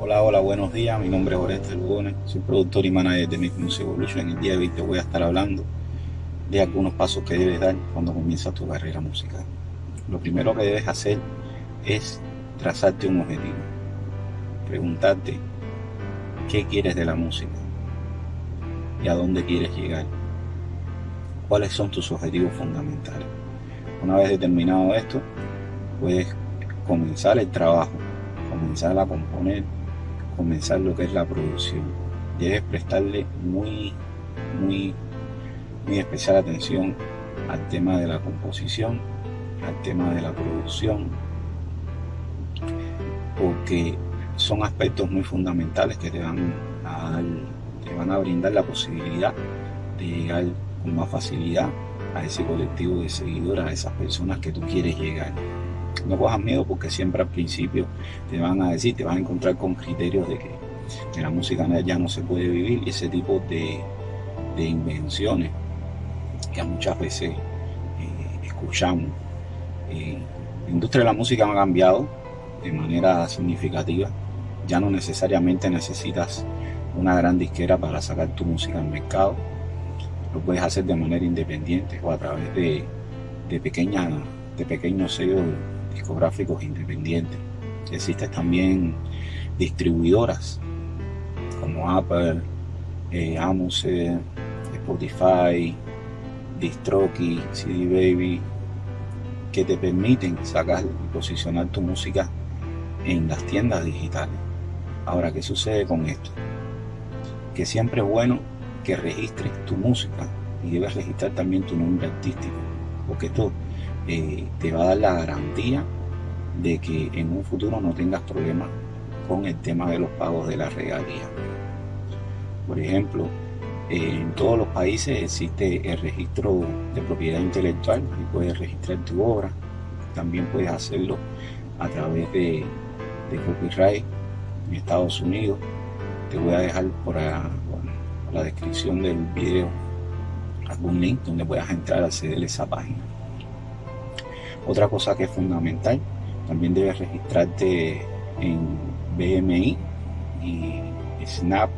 Hola, hola, buenos días. Mi nombre es Oreste Lugones. Soy productor y manager de Music Evolution. En el día de hoy te voy a estar hablando de algunos pasos que debes dar cuando comienzas tu carrera musical. Lo primero que debes hacer es trazarte un objetivo. Preguntarte qué quieres de la música y a dónde quieres llegar. ¿Cuáles son tus objetivos fundamentales? Una vez determinado esto, puedes comenzar el trabajo, comenzar a componer, comenzar lo que es la producción. Debes prestarle muy, muy, muy especial atención al tema de la composición, al tema de la producción, porque son aspectos muy fundamentales que te van a, te van a brindar la posibilidad de llegar con más facilidad a ese colectivo de seguidores, a esas personas que tú quieres llegar. No cojas miedo porque siempre al principio te van a decir, te vas a encontrar con criterios de que, la música ya no se puede vivir y ese tipo de, invenciones que muchas veces eh, escuchamos. Eh, la industria de la música ha cambiado de manera significativa. Ya no necesariamente necesitas una gran disquera para sacar tu música al mercado lo puedes hacer de manera independiente o a través de, de, de pequeños sellos discográficos independientes. Existen también distribuidoras como Apple, eh, Amuse, Spotify, Distroki, CD Baby, que te permiten sacar y posicionar tu música en las tiendas digitales. Ahora, ¿qué sucede con esto? Que siempre es bueno que registres tu música y debes registrar también tu nombre artístico, porque esto eh, te va a dar la garantía de que en un futuro no tengas problemas con el tema de los pagos de la regalía. Por ejemplo, en todos los países existe el registro de propiedad intelectual y puedes registrar tu obra. También puedes hacerlo a través de, copyright en Estados Unidos. Te voy a dejar por, la descripción del video algún link donde puedas entrar a acceder a esa página. Otra cosa que es fundamental, también debes registrarte en BMI y Snap,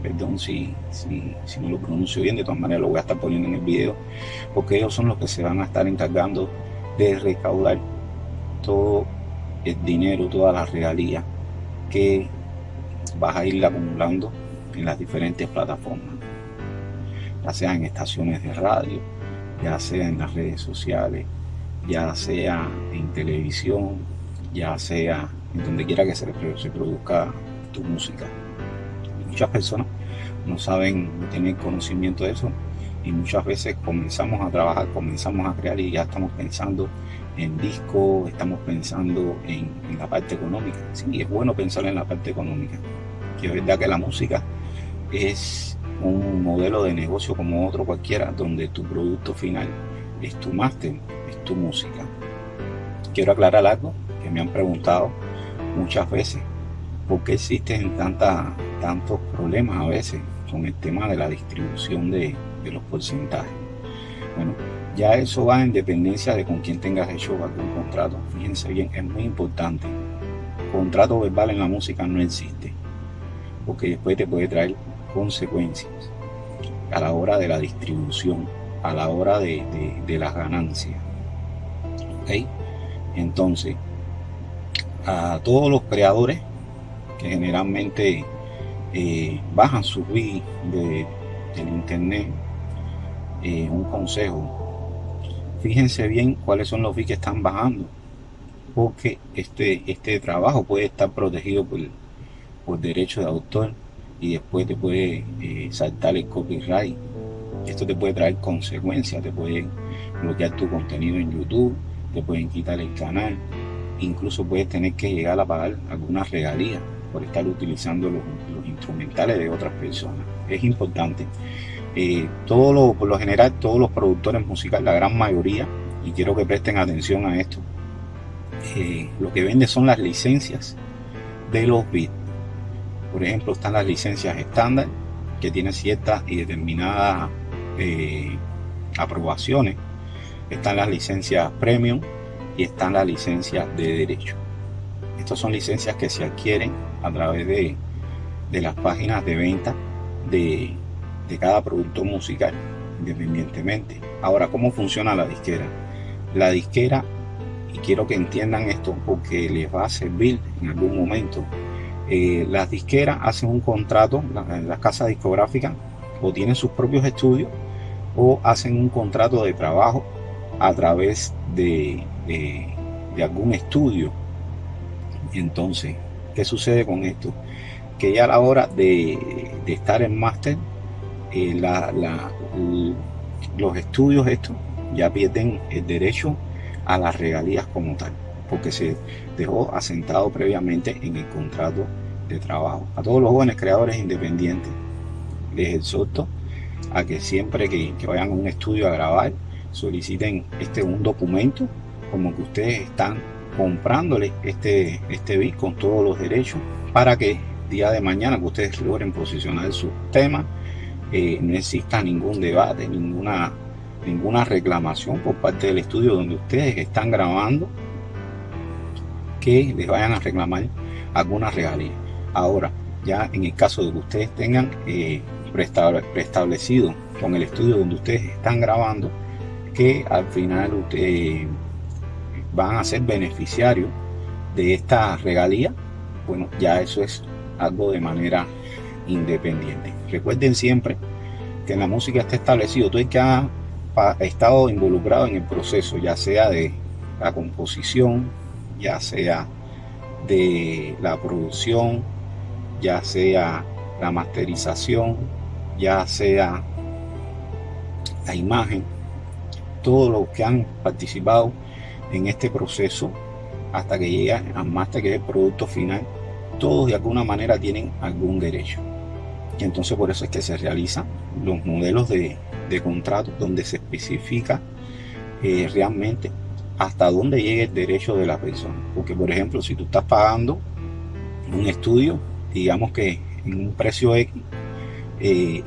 perdón si, si, no lo pronuncio bien, de todas maneras lo voy a estar poniendo en el video, porque ellos son los que se van a estar encargando de recaudar todo el dinero, toda la regalía que vas a ir acumulando en las diferentes plataformas, ya sea en estaciones de radio, ya sea en las redes sociales, ya sea en televisión, ya sea en donde quiera que se, produzca tu música. Muchas personas no saben, no tienen conocimiento de eso y muchas veces comenzamos a trabajar, comenzamos a crear y ya estamos pensando en disco, estamos pensando en, en la parte económica. Sí, es bueno pensar en la parte económica, que es verdad que la música es un modelo de negocio como otro cualquiera, donde tu producto final es tu máster, música. Quiero aclarar algo que me han preguntado muchas veces, ¿por qué existen tantos problemas a veces con el tema de la distribución de, de los porcentajes? Bueno, ya eso va en dependencia de con quién tengas hecho algún contrato. Fíjense bien, es muy importante. Contrato verbal en la música no existe, porque después te puede traer consecuencias a la hora de la distribución, a la hora de, las ganancias. Entonces, a todos los creadores que generalmente eh, bajan sus bits de, del internet, eh, un consejo, fíjense bien cuáles son los bits que están bajando, porque este, este trabajo puede estar protegido por, por derecho de autor y después te puede eh, saltar el copyright. Esto te puede traer consecuencias, te pueden bloquear tu contenido en YouTube, te pueden quitar el canal, incluso puedes tener que llegar a pagar algunas regalías por estar utilizando los, instrumentales de otras personas. Es importante. Eh, todo lo, por lo general, todos los productores musicales, la gran mayoría, y quiero que presten atención a esto, eh, lo que vende son las licencias de los bits por ejemplo, están las licencias estándar, que tienen ciertas y determinadas eh, aprobaciones. Están las licencias premium y están las licencias de derecho. Estas son licencias que se adquieren a través de, de las páginas de venta de, de cada producto musical, independientemente. Ahora, ¿cómo funciona la disquera? La disquera, y quiero que entiendan esto porque les va a servir en algún momento, eh, las disqueras hacen un contrato, las casas discográficas, o tienen sus propios estudios, o hacen un contrato de trabajo a través de, de, algún estudio. Entonces, ¿qué sucede con esto? Que ya a la hora de, de estar en máster, eh, los estudios estos ya pierden el derecho a las regalías como tal, porque se dejó asentado previamente en el contrato de trabajo. A todos los jóvenes creadores independientes les exhorto a que siempre que, vayan a un estudio a grabar, soliciten este un documento como que ustedes están comprándole este, este con todos los derechos para que día de mañana que ustedes logren posicionar su tema eh, no exista ningún debate, ninguna, ninguna reclamación por parte del estudio donde ustedes están grabando que les vayan a reclamar alguna regalía. Ahora, ya en el caso de que ustedes tengan eh, preestablecido con el estudio donde ustedes están grabando, que al final ustedes van a ser beneficiarios de esta regalía, bueno, ya eso es algo de manera independiente. Recuerden siempre que en la música está establecido todo el que ha estado involucrado en el proceso, ya sea de la composición, ya sea de la producción, ya sea la masterización, ya sea la imagen, todos los que han participado en este proceso hasta que llega al máster que es el producto final, todos de alguna manera tienen algún derecho. Y entonces por eso es que se realizan los modelos de, de contrato donde se especifica eh, realmente hasta dónde llega el derecho de la persona. Porque por ejemplo, si tú estás pagando un estudio, digamos que en un precio X, eh,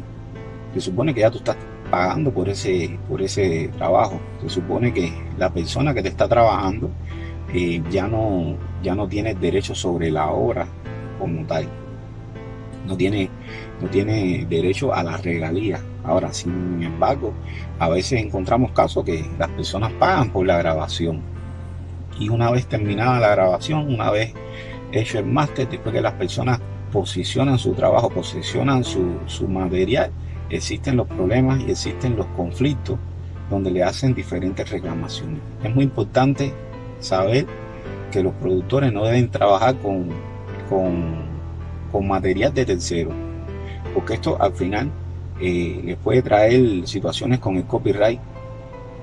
se supone que ya tú estás pagando por ese, por ese trabajo. Se supone que la persona que te está trabajando eh, ya, no, ya no tiene derecho sobre la obra como tal. No tiene, no tiene derecho a la regalía. Ahora, sin embargo, a veces encontramos casos que las personas pagan por la grabación. Y una vez terminada la grabación, una vez hecho el máster, después que las personas posicionan su trabajo, posicionan su, su material, existen los problemas y existen los conflictos donde le hacen diferentes reclamaciones. Es muy importante saber que los productores no deben trabajar con, con, con material de tercero, porque esto al final eh, les puede traer situaciones con el copyright,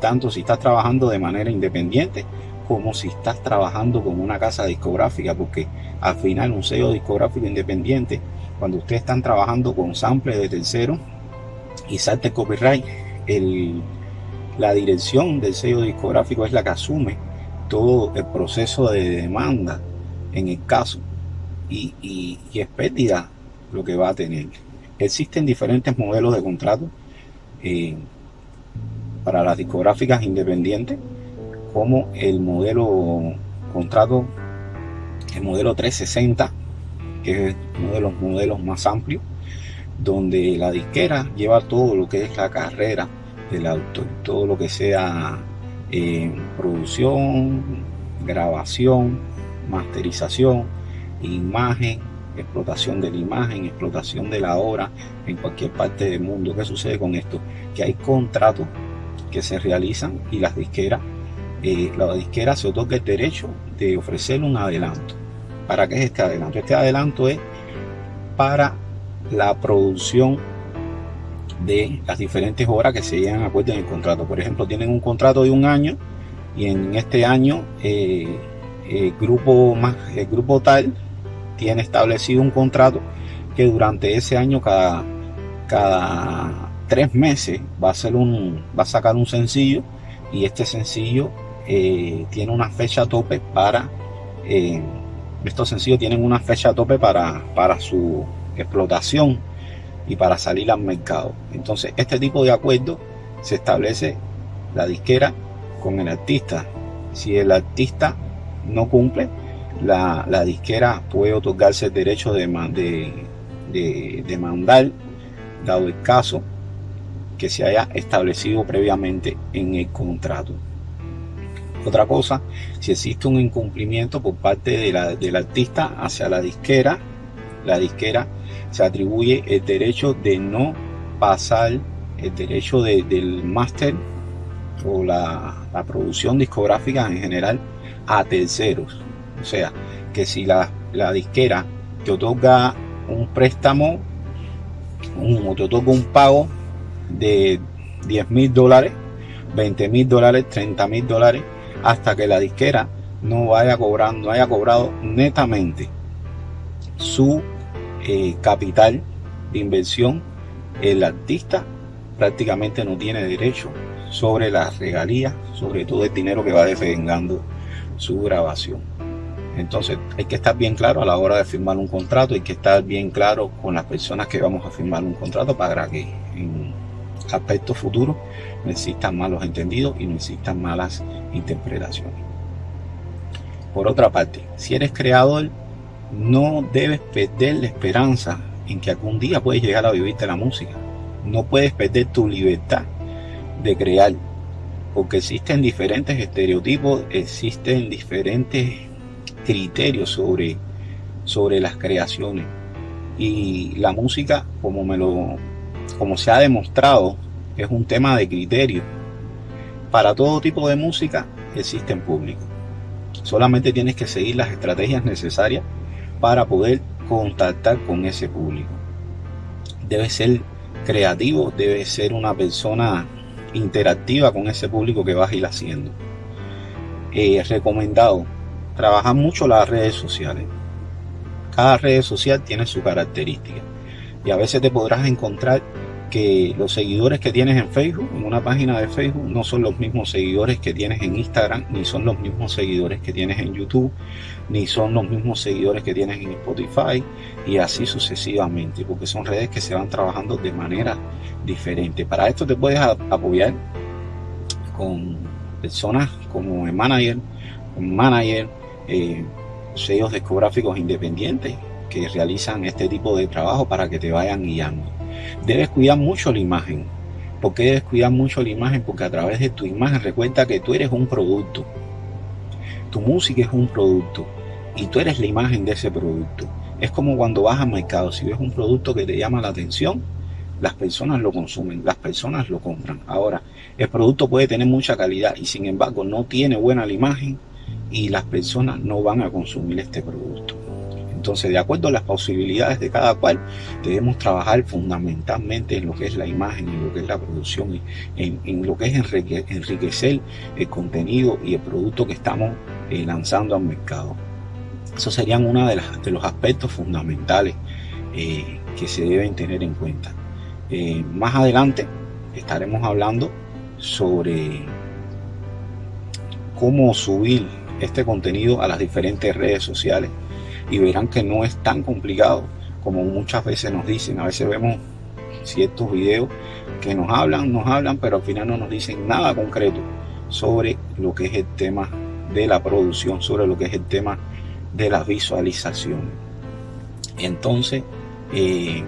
tanto si estás trabajando de manera independiente como si estás trabajando con una casa discográfica, porque al final un sello discográfico independiente, cuando ustedes están trabajando con sample de tercero y salte copyright, la dirección del sello discográfico es la que asume todo el proceso de demanda en el caso y, y, es pérdida lo que va a tener. Existen diferentes modelos de contrato eh, para las discográficas independientes como el modelo contrato, el modelo 360, que es uno de los modelos más amplios, donde la disquera lleva todo lo que es la carrera del autor, todo lo que sea eh, producción, grabación, masterización, imagen, explotación de la imagen, explotación de la obra en cualquier parte del mundo. ¿Qué sucede con esto? Que hay contratos que se realizan y las disqueras eh, la disquera se otorga el derecho de ofrecer un adelanto. ¿Para qué es este adelanto? Este adelanto es para la producción de las diferentes obras que se llegan a acuerdo en el contrato. Por ejemplo, tienen un contrato de un año y en este año eh, el, grupo más, el grupo tal tiene establecido un contrato que durante ese año cada, cada tres meses va a, ser un, va a sacar un sencillo y este sencillo eh, tiene una fecha tope para, eh, estos sencillos tienen una fecha tope para, para su explotación y para salir al mercado. Entonces, este tipo de acuerdo se establece la disquera con el artista. Si el artista no cumple, la, disquera puede otorgarse el derecho de, de, demandar, dado el caso que se haya establecido previamente en el contrato. Otra cosa, si existe un incumplimiento por parte de la, del artista hacia la disquera, la disquera se atribuye el derecho de no pasar el derecho del máster o la, producción discográfica en general a terceros. O sea, que si la, la disquera te otorga un préstamo un, te otorga un pago de 10 mil dólares, 20 mil dólares, 30 mil dólares, hasta que la disquera no vaya cobrando, no haya cobrado netamente su eh, capital de inversión, el artista prácticamente no tiene derecho sobre las regalías, sobre todo el dinero que va desvengando su grabación. Entonces hay que estar bien claro a la hora de firmar un contrato, hay que estar bien claro con las personas que vamos a firmar un contrato para que en aspectos futuros no existan malos entendidos y no existan malas interpretaciones. Por otra parte, si eres creador, no debes perder la esperanza en que algún día puedes llegar a vivir de la música. No puedes perder tu libertad de crear, porque existen diferentes estereotipos, existen diferentes criterios sobre, sobre las creaciones. Y la música, como, me lo, como se ha demostrado, es un tema de criterio. Para todo tipo de música existen público. Solamente tienes que seguir las estrategias necesarias para poder contactar con ese público. Debe ser creativo, debe ser una persona interactiva con ese público que vas a ir haciendo. Eh, recomendado, trabajar mucho las redes sociales. Cada red social tiene su característica y a veces te podrás encontrar que los seguidores que tienes en Facebook, en una página de Facebook, no son los mismos seguidores que tienes en Instagram, ni son los mismos seguidores que tienes en YouTube, ni son los mismos seguidores que tienes en Spotify y así sucesivamente, porque son redes que se van trabajando de manera diferente. Para esto te puedes apoyar con personas como el manager, un manager, eh, sellos discográficos independientes que realizan este tipo de trabajo para que te vayan guiando Debes cuidar mucho la imagen. ¿Por qué debes cuidar mucho la imagen? Porque a través de tu imagen recuerda que tú eres un producto. Tu música es un producto y tú eres la imagen de ese producto. Es como cuando vas al mercado, si ves un producto que te llama la atención, las personas lo consumen, las personas lo compran. Ahora, el producto puede tener mucha calidad y sin embargo no tiene buena la imagen y las personas no van a consumir este producto. Entonces, de acuerdo a las posibilidades de cada cual, debemos trabajar fundamentalmente en lo que es la imagen, en lo que es la producción, en, en lo que es enriquecer el contenido y el producto que estamos eh, lanzando al mercado. Esos serían uno de, los aspectos fundamentales eh, que se deben tener en cuenta. Eh, más adelante estaremos hablando sobre cómo subir este contenido a las diferentes redes sociales y verán que no es tan complicado como muchas veces nos dicen. A veces vemos ciertos videos que nos hablan, nos hablan, pero al final no nos dicen nada concreto sobre lo que es el tema de la producción, sobre lo que es el tema de la visualización. Entonces, eh,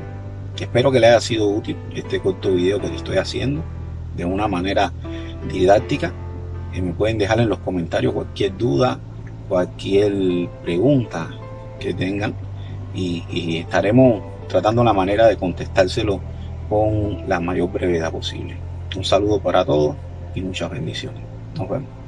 espero que le haya sido útil este corto video que estoy haciendo de una manera didáctica. y me pueden dejar en los comentarios cualquier duda, cualquier pregunta que tengan y, estaremos tratando la manera de contestárselo con la mayor brevedad posible. Un saludo para todos y muchas bendiciones. Nos vemos.